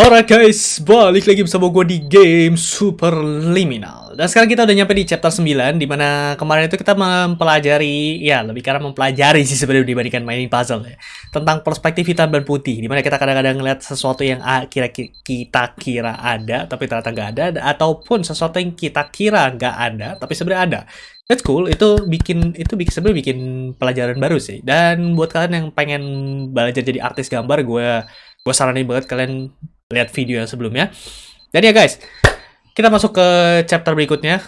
Alright guys, balik lagi bersama gue di game Superliminal Dan sekarang kita udah nyampe di chapter 9 Di mana kemarin itu kita mempelajari Ya, lebih karena mempelajari sih sebenarnya dibandingkan mainin puzzle ya Tentang perspektif hitam dan putih Di mana kita kadang-kadang ngeliat sesuatu yang kira -kira, kita kira ada Tapi ternyata nggak ada Ataupun sesuatu yang kita kira nggak ada Tapi sebenarnya ada That's cool, itu bikin itu bikin sebenarnya bikin pelajaran baru sih. Dan buat kalian yang pengen belajar jadi artis gambar, gue gue saranin banget kalian lihat video yang sebelumnya. Dan ya guys, kita masuk ke chapter berikutnya.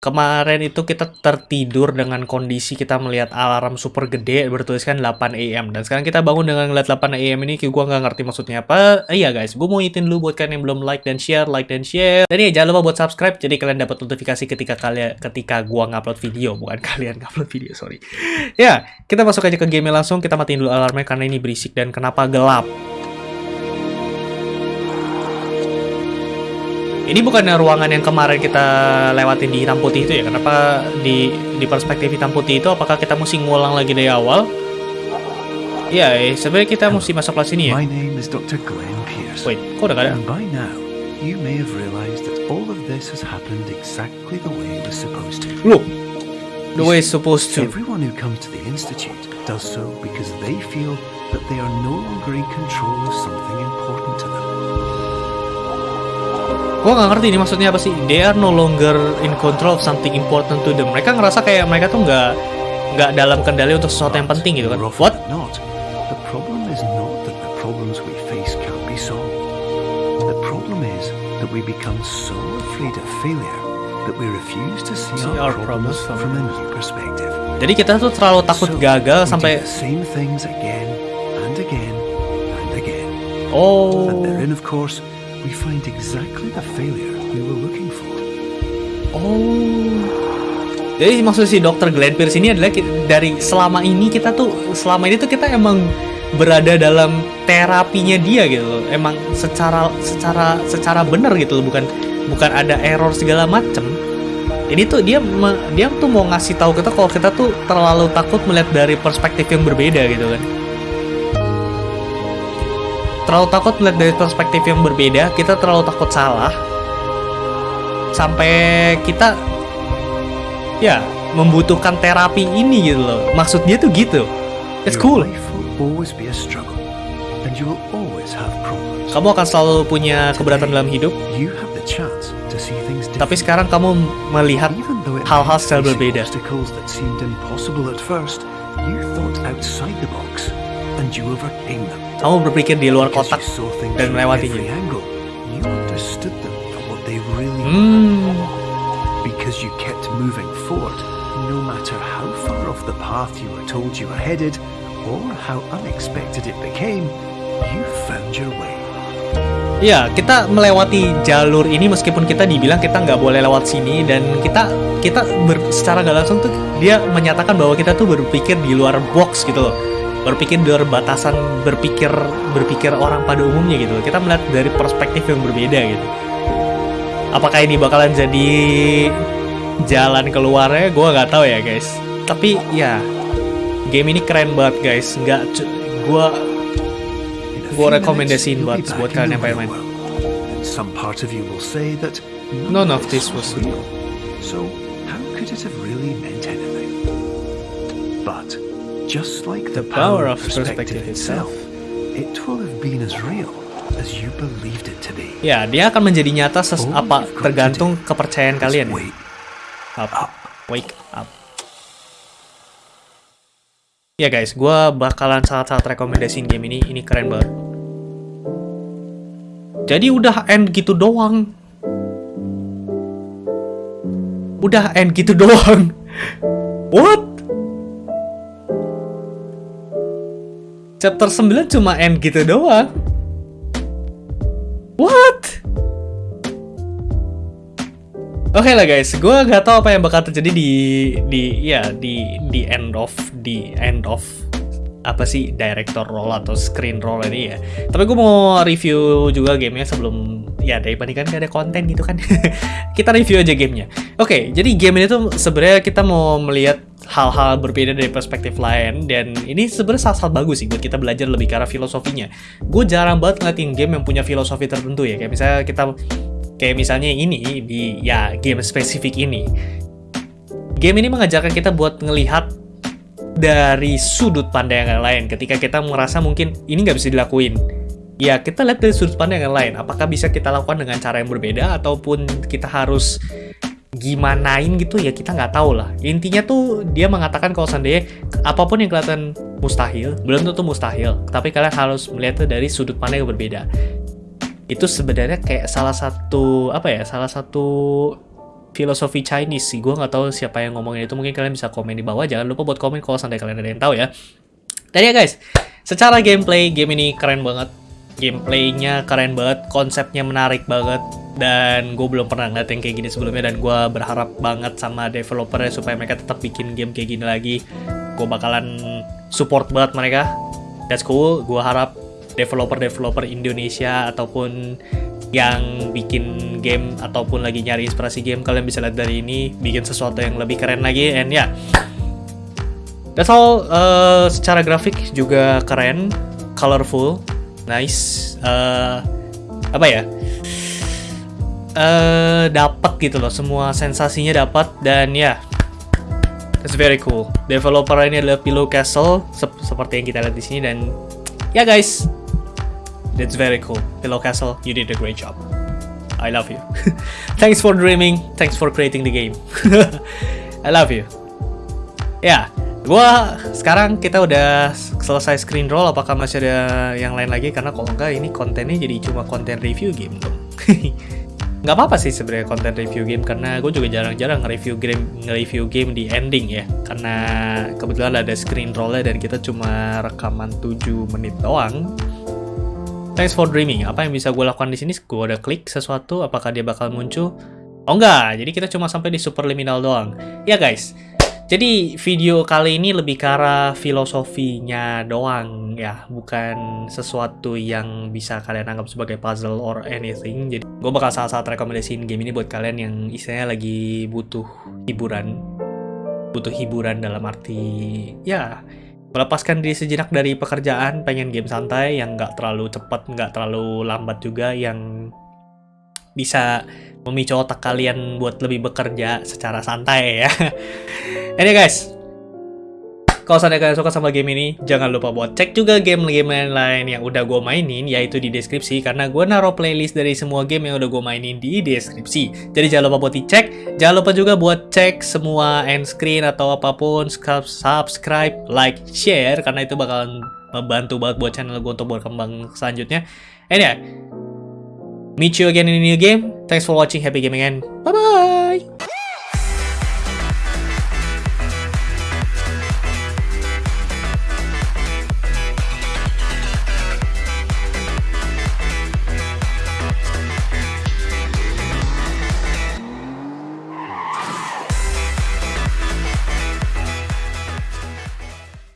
Kemarin itu kita tertidur dengan kondisi kita melihat alarm super gede bertuliskan 8 AM. Dan sekarang kita bangun dengan ngeliat 8 AM ini, gue nggak ngerti maksudnya apa. Eh, iya guys, gue mau ngitin dulu buat kalian yang belum like dan share, like dan share. Dan ya jangan lupa buat subscribe, jadi kalian dapat notifikasi ketika kalian ketika gue ngupload video, bukan kalian ngupload video, sorry. ya, kita masuk aja ke game langsung, kita matiin dulu alarmnya karena ini berisik dan kenapa gelap. Ini bukannya ruangan yang kemarin kita lewatin di hitam putih itu ya? Kenapa di di perspektif hitam putih itu apakah kita mesti ngulang lagi dari awal? Iya, eh, sebenarnya kita mesti masuk kelas ini ya. My name is Dr. Glenn Pierce. Wait, kok udah gak ada? And by now, you may have realized that all of this has happened exactly the way it was supposed to. Look, the way it's supposed to. Everyone who comes to the institute does so because they feel that they are no longer in control of something important to them. Gue gak ngerti ini maksudnya apa sih. They are no longer in control of something important to them. Mereka ngerasa kayak mereka tuh nggak nggak dalam kendali untuk sesuatu yang penting gitu kan. What? Not. The problem is not that the problems we face can't be solved. The problem is that we become so afraid of failure that we refuse to see, See our, our problems problems from a new perspective. Jadi kita tuh terlalu takut So, gagal sampai same things again and again and again. oh And therein, of course, we find exactly the failure we were looking for. oh. Jadi maksud si Dr. Glenn Pierce ini adalah dari selama ini kita tuh selama ini tuh kita emang berada dalam terapinya dia gitu loh. Emang secara secara secara benar gitu loh, bukan bukan ada error segala macem. Ini tuh dia dia tuh mau ngasih tahu kita kalau kita tuh terlalu takut melihat dari perspektif yang berbeda gitu kan. Terlalu takut melihat dari perspektif yang berbeda, kita terlalu takut salah. Sampai kita ya membutuhkan terapi ini gitu loh. Maksud dia tuh gitu. It's cool. Kamu akan selalu punya keberatan dalam hidup, tapi sekarang kamu melihat hal-hal secara berbeda. Kamu berpikir di luar kotak dan melewatinya. Hmm. Because you kept moving forward, no matter how far off the path you were told you were headed, or how unexpected it became, you found your way. Ya, kita melewati jalur ini meskipun kita dibilang kita nggak boleh lewat sini dan kita kita ber- secara nggak langsung tuh dia menyatakan bahwa kita tuh berpikir di luar box gitu loh. Berpikir di luar batasan berpikir berpikir orang pada umumnya gitu. Kita melihat dari perspektif yang berbeda gitu. Apakah ini bakalan jadi jalan keluarnya? Gua nggak tahu ya guys. Tapi ya game ini keren banget guys. Nggak, Gua few rekomendasiin buat- buat kalian yang pengen main. some part of you will say that None of this was real. So how could it have really meant anything? But just like the, The power of perspective itself. it will have been as real as you believed it to be. Ya, dia akan menjadi nyata ses apa tergantung kepercayaan kalian. wait Up. up. Wake up. Ya guys, gua bakalan sangat-sangat rekomendasiin game ini. Ini keren banget. Jadi udah end gitu doang. Udah end gitu doang. What? Chapter 9 cuma end gitu doang. What? Oke lah guys, gue nggak tahu apa yang bakal terjadi di di ya di di end of di end of apa sih director role atau screen role ini ya. Tapi gue mau review juga gamenya sebelum ya daripada kan gak ada konten gitu kan. Kita review aja gamenya. Oke, jadi game ini tuh sebenarnya kita mau melihat hal-hal berbeda dari perspektif lain dan ini sebenarnya salah satu bagus sih buat kita belajar lebih ke arah filosofinya. Gue jarang banget ngeliatin game yang punya filosofi tertentu ya, kayak misalnya kita kayak misalnya ini di ya game spesifik ini. Game ini mengajarkan kita buat ngelihat dari sudut pandang yang lain. Ketika kita merasa mungkin ini nggak bisa dilakuin. Ya kita lihat dari sudut pandang yang lain. Apakah bisa kita lakukan dengan cara yang berbeda ataupun kita harus gimanain gitu ya kita nggak tahu lah. Intinya tuh dia mengatakan kalau seandainya apa pun yang kelihatan mustahil belum tentu mustahil tapi kalian harus melihatnya dari sudut pandang yang berbeda. Itu sebenarnya kayak salah satu apa ya salah satu filosofi Chinese sih. Gue nggak tahu siapa yang ngomongin itu. Mungkin kalian bisa komen di bawah. Jangan lupa buat komen kalau sampai kalian ada yang tahu ya. Dan ya guys secara gameplay game ini keren banget. Gameplaynya keren banget. Konsepnya menarik banget. Dan gue belum pernah ngeliat yang kayak gini sebelumnya. Dan gue berharap banget sama developernya supaya mereka tetap bikin game kayak gini lagi. Gue bakalan support banget mereka. That's cool. Gue harap developer-developer Indonesia ataupun yang bikin game ataupun lagi nyari inspirasi game kalian bisa lihat dari ini bikin sesuatu yang lebih keren lagi and ya yeah. that's all uh, secara grafik juga keren colorful nice uh, apa ya uh, dapat gitu loh semua sensasinya dapat dan ya yeah, That's very cool. Developer ini adalah Pillow Castle sep seperti yang kita lihat di sini dan ya yeah guys, That's very cool. Pillow Castle, you did a great job. I love you. thanks for dreaming. Thanks for creating the game. I love you. Ya, gua sekarang kita udah selesai screen roll. Apakah masih ada yang lain lagi? Karena kalau enggak ini kontennya jadi cuma konten review game dong. nggak apa-apa sih sebenarnya konten review game karena gue juga jarang-jarang nge-review game nge-review game di ending ya karena kebetulan ada screen rollnya dan kita cuma rekaman 7 menit doang Thanks for dreaming. Apa yang bisa gue lakukan di sini? Gue udah klik sesuatu, apakah dia bakal muncul? Oh enggak, jadi kita cuma sampai di superliminal doang. Ya guys, jadi video kali ini lebih ke arah filosofinya doang ya, bukan sesuatu yang bisa kalian anggap sebagai puzzle or anything. Jadi gue bakal salah satu rekomendasiin game ini buat kalian yang istilahnya lagi butuh hiburan. Butuh hiburan dalam arti ya melepaskan diri sejenak dari pekerjaan, pengen game santai yang nggak terlalu cepat, nggak terlalu lambat juga, yang bisa memicu otak kalian buat lebih bekerja secara santai ya. Ini guys, kalau seandainya kalian suka sama game ini, jangan lupa buat cek juga game-game lain yang udah gue mainin, yaitu di deskripsi, karena gue naruh playlist dari semua game yang udah gue mainin di deskripsi. Jadi jangan lupa buat dicek, jangan lupa juga buat cek semua end screen atau apa pun, subscribe, like, share, karena itu bakalan membantu banget buat channel gue untuk berkembang selanjutnya. And yeah, meet you again in a new game. Thanks for watching, happy gaming, and bye-bye!